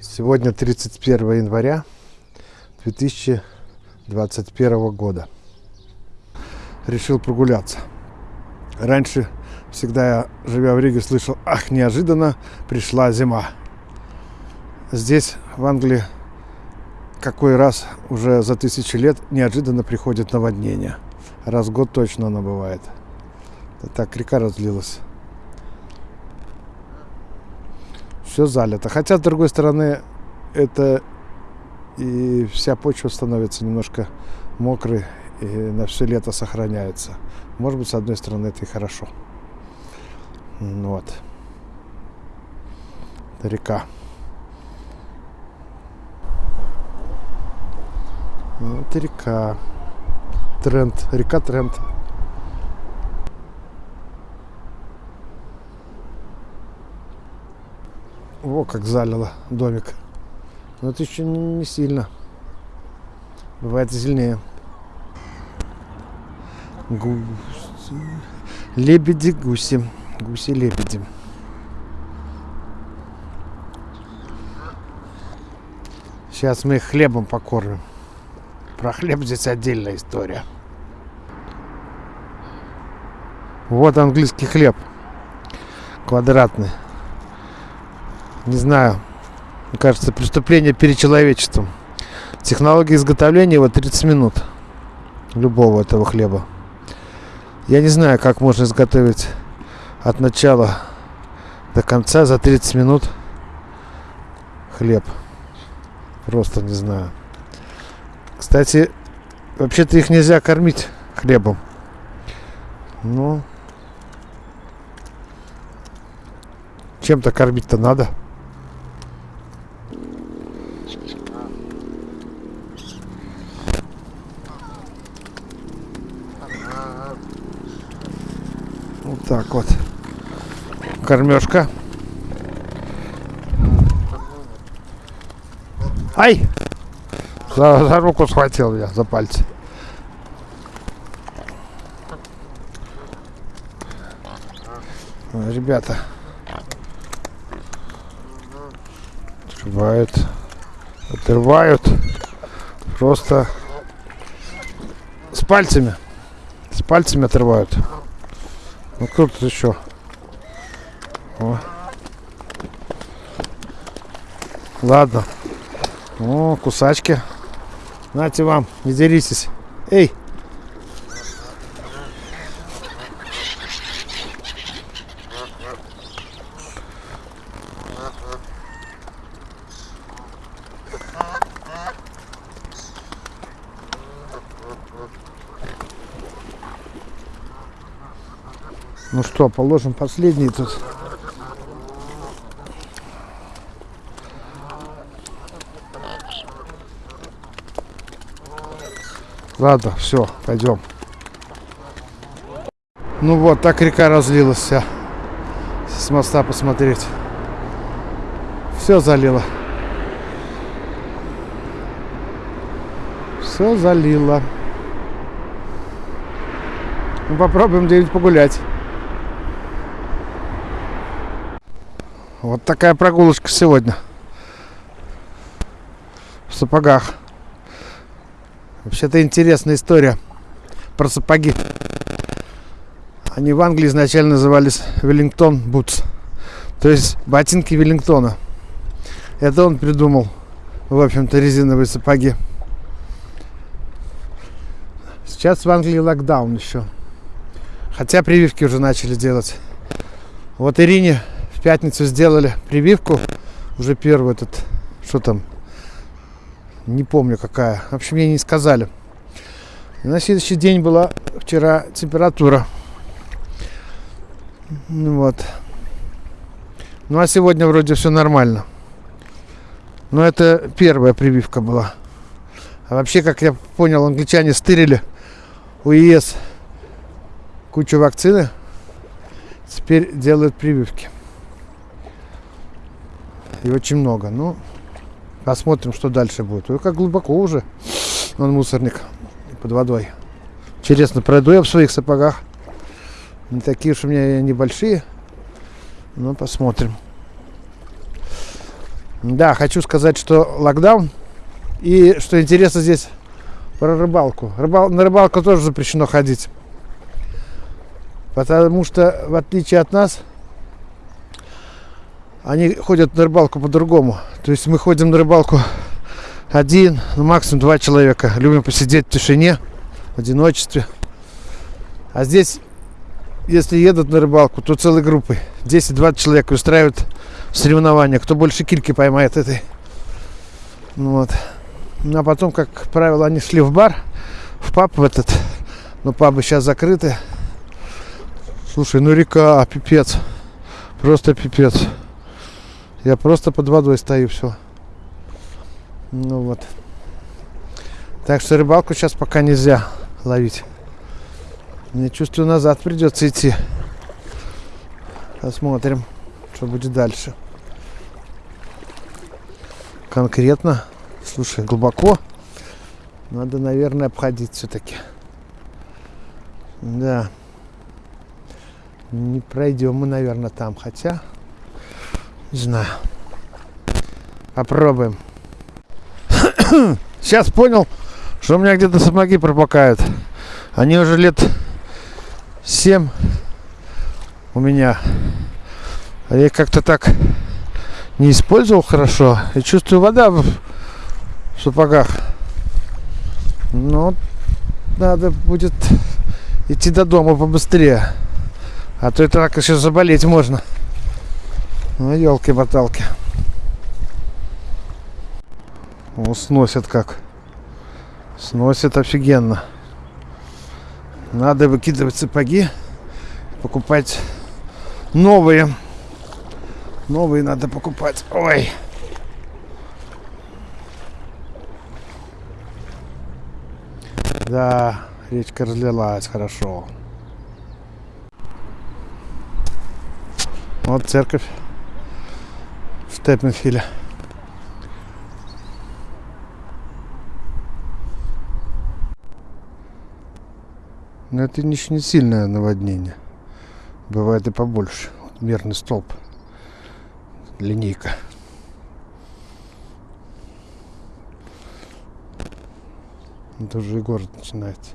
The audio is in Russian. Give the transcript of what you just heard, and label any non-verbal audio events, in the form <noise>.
Сегодня 31 января 2021 года. Решил прогуляться. Раньше всегда я, живя в Риге, слышал, ах, неожиданно пришла зима. Здесь, в Англии, какой раз уже за тысячи лет неожиданно приходит наводнение. Раз в год точно оно бывает. Так река разлилась. Все залито. Хотя, с другой стороны, это и вся почва становится немножко мокрой и на все лето сохраняется. Может быть, с одной стороны, это и хорошо. Вот. Это река. Вот река. Тренд. Река Тренд. Во, как залило домик. Но это еще не, сильно. Бывает сильнее. Гуси. Лебеди, гуси. Гуси-лебеди. Сейчас мы их хлебом покормим. Про хлеб здесь отдельная история. Вот английский хлеб. Квадратный. Не знаю. Мне кажется, преступление перед человечеством. Технология изготовления его 30 минут. Любого этого хлеба. Я не знаю, как можно изготовить от начала до конца за 30 минут хлеб. Просто не знаю. Кстати, вообще-то их нельзя кормить хлебом. Но чем-то кормить-то надо. Вот так вот. Кормежка. Ай! За, за руку схватил я, за пальцы. Ребята. Отрывают. Отрывают. Просто с пальцами. С пальцами отрывают. Ну кто тут еще? О. Ладно. О, кусачки. Нате вам, не деритесь. Эй! Ну что, положим последний тут. Ладно, все, пойдем. Ну вот, так река разлилась вся. С моста посмотреть. Все залило. Все залило. Ну, попробуем где-нибудь погулять. Вот такая прогулочка сегодня. В сапогах. Вообще-то интересная история про сапоги. Они в Англии изначально назывались Веллингтон Бутс. То есть ботинки Веллингтона. Это он придумал, в общем-то, резиновые сапоги. Сейчас в Англии локдаун еще. Хотя прививки уже начали делать. Вот Ирине в пятницу сделали прививку. Уже первую этот, что там, не помню какая. В общем, мне не сказали. И на следующий день была вчера температура. Ну вот. Ну а сегодня вроде все нормально. Но это первая прививка была. А вообще, как я понял, англичане стырили у ЕС кучу вакцины. Теперь делают прививки. И очень много. Ну, посмотрим, что дальше будет. Ой, как глубоко уже. Он мусорник под водой. Интересно, пройду я в своих сапогах. Не такие уж у меня небольшие. Но посмотрим. Да, хочу сказать, что локдаун. И что интересно здесь про рыбалку. Рыбал, на рыбалку тоже запрещено ходить. Потому что, в отличие от нас, они ходят на рыбалку по-другому. То есть мы ходим на рыбалку один, ну максимум два человека. Любим посидеть в тишине, в одиночестве. А здесь, если едут на рыбалку, то целой группой. 10-20 человек устраивают соревнования. Кто больше кильки поймает этой. Ну вот. Ну а потом, как правило, они шли в бар, в паб в этот. Но пабы сейчас закрыты. Слушай, ну река, пипец. Просто пипец. Я просто под водой стою, все. Ну вот. Так что рыбалку сейчас пока нельзя ловить. Мне чувствую, назад придется идти. Посмотрим, что будет дальше. Конкретно, слушай, глубоко. Надо, наверное, обходить все-таки. Да. Не пройдем мы, наверное, там. Хотя, не знаю. Попробуем. <coughs> Сейчас понял, что у меня где-то сапоги пропакают. Они уже лет 7 у меня. А я как-то так не использовал хорошо. И чувствую вода в сапогах. Но надо будет идти до дома побыстрее. А то это так еще заболеть можно. Ну, елки-боталки. О, сносят как. Сносят офигенно. Надо выкидывать сапоги, покупать новые. Новые надо покупать. Ой. Да, речка разлилась хорошо. Вот церковь в Степенфиле. Но это не, сильное наводнение. Бывает и побольше. Мерный столб. Линейка. Это уже и город начинается.